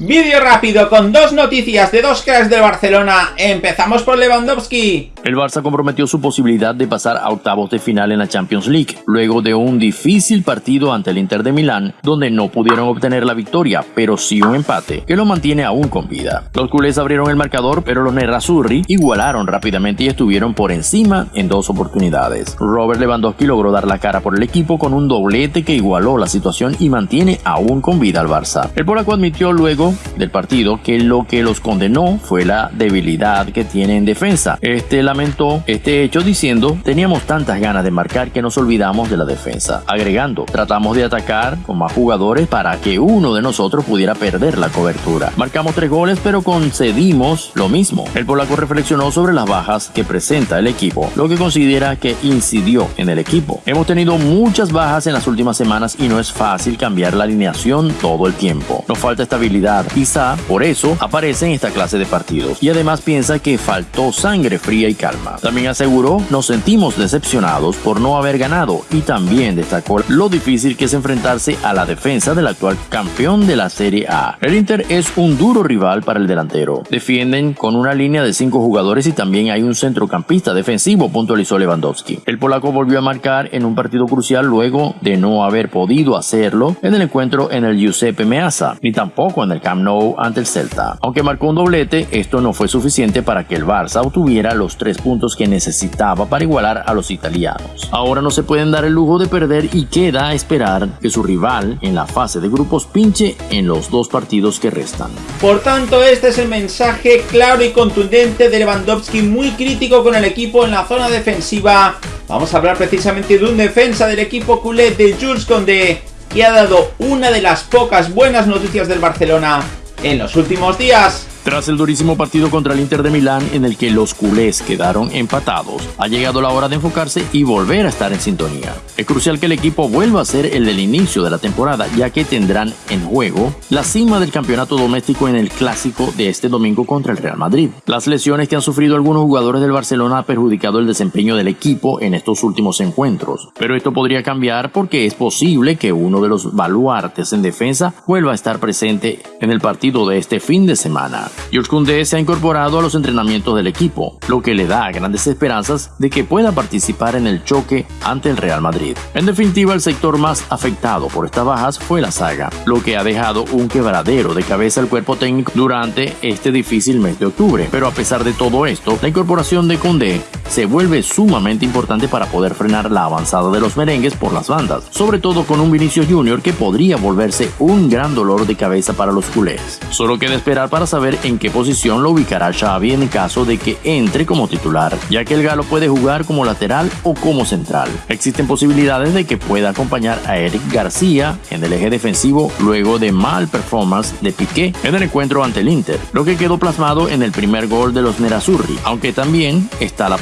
Vídeo rápido con dos noticias de dos cracks de Barcelona. Empezamos por Lewandowski. El Barça comprometió su posibilidad de pasar a octavos de final en la Champions League, luego de un difícil partido ante el Inter de Milán, donde no pudieron obtener la victoria, pero sí un empate, que lo mantiene aún con vida. Los culés abrieron el marcador, pero los Nerazzurri igualaron rápidamente y estuvieron por encima en dos oportunidades. Robert Lewandowski logró dar la cara por el equipo con un doblete que igualó la situación y mantiene aún con vida al Barça. El polaco admitió luego del partido que lo que los condenó fue la debilidad que tiene en defensa. Este lamentó este hecho diciendo, teníamos tantas ganas de marcar que nos olvidamos de la defensa. Agregando, tratamos de atacar con más jugadores para que uno de nosotros pudiera perder la cobertura. Marcamos tres goles pero concedimos lo mismo. El polaco reflexionó sobre las bajas que presenta el equipo, lo que considera que incidió en el equipo. Hemos tenido muchas bajas en las últimas semanas y no es fácil cambiar la alineación todo el tiempo. Nos falta estabilidad Quizá por eso aparece en esta clase de partidos y además piensa que faltó sangre fría y calma. También aseguró, nos sentimos decepcionados por no haber ganado y también destacó lo difícil que es enfrentarse a la defensa del actual campeón de la Serie A. El Inter es un duro rival para el delantero. Defienden con una línea de cinco jugadores y también hay un centrocampista defensivo, puntualizó Lewandowski. El polaco volvió a marcar en un partido crucial luego de no haber podido hacerlo en el encuentro en el Giuseppe Meazza, ni tampoco en el Camp Nou ante el Celta. Aunque marcó un doblete, esto no fue suficiente para que el Barça obtuviera los tres puntos que necesitaba para igualar a los italianos. Ahora no se pueden dar el lujo de perder y queda a esperar que su rival en la fase de grupos pinche en los dos partidos que restan. Por tanto, este es el mensaje claro y contundente de Lewandowski, muy crítico con el equipo en la zona defensiva. Vamos a hablar precisamente de un defensa del equipo culé de Jules Condé, que ha dado una de las pocas buenas noticias del Barcelona en los últimos días. Tras el durísimo partido contra el Inter de Milán en el que los culés quedaron empatados, ha llegado la hora de enfocarse y volver a estar en sintonía. Es crucial que el equipo vuelva a ser el del inicio de la temporada ya que tendrán en juego la cima del campeonato doméstico en el clásico de este domingo contra el Real Madrid. Las lesiones que han sufrido algunos jugadores del Barcelona han perjudicado el desempeño del equipo en estos últimos encuentros, pero esto podría cambiar porque es posible que uno de los baluartes en defensa vuelva a estar presente en el partido de este fin de semana. George Koundé se ha incorporado a los entrenamientos del equipo, lo que le da grandes esperanzas de que pueda participar en el choque ante el Real Madrid. En definitiva, el sector más afectado por estas bajas fue la saga, lo que ha dejado un quebradero de cabeza al cuerpo técnico durante este difícil mes de octubre. Pero a pesar de todo esto, la incorporación de Koundé se vuelve sumamente importante para poder frenar la avanzada de los merengues por las bandas, sobre todo con un Vinicius Junior que podría volverse un gran dolor de cabeza para los culés. Solo queda esperar para saber en qué posición lo ubicará Xavi en caso de que entre como titular, ya que el galo puede jugar como lateral o como central. Existen posibilidades de que pueda acompañar a Eric García en el eje defensivo luego de mal performance de Piqué en el encuentro ante el Inter, lo que quedó plasmado en el primer gol de los Nerazzurri, aunque también está la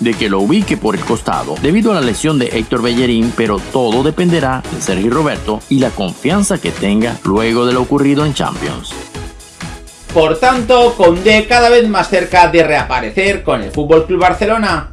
de que lo ubique por el costado debido a la lesión de Héctor Bellerín, pero todo dependerá de Sergio Roberto y la confianza que tenga luego de lo ocurrido en Champions. Por tanto, Conde cada vez más cerca de reaparecer con el FC Barcelona.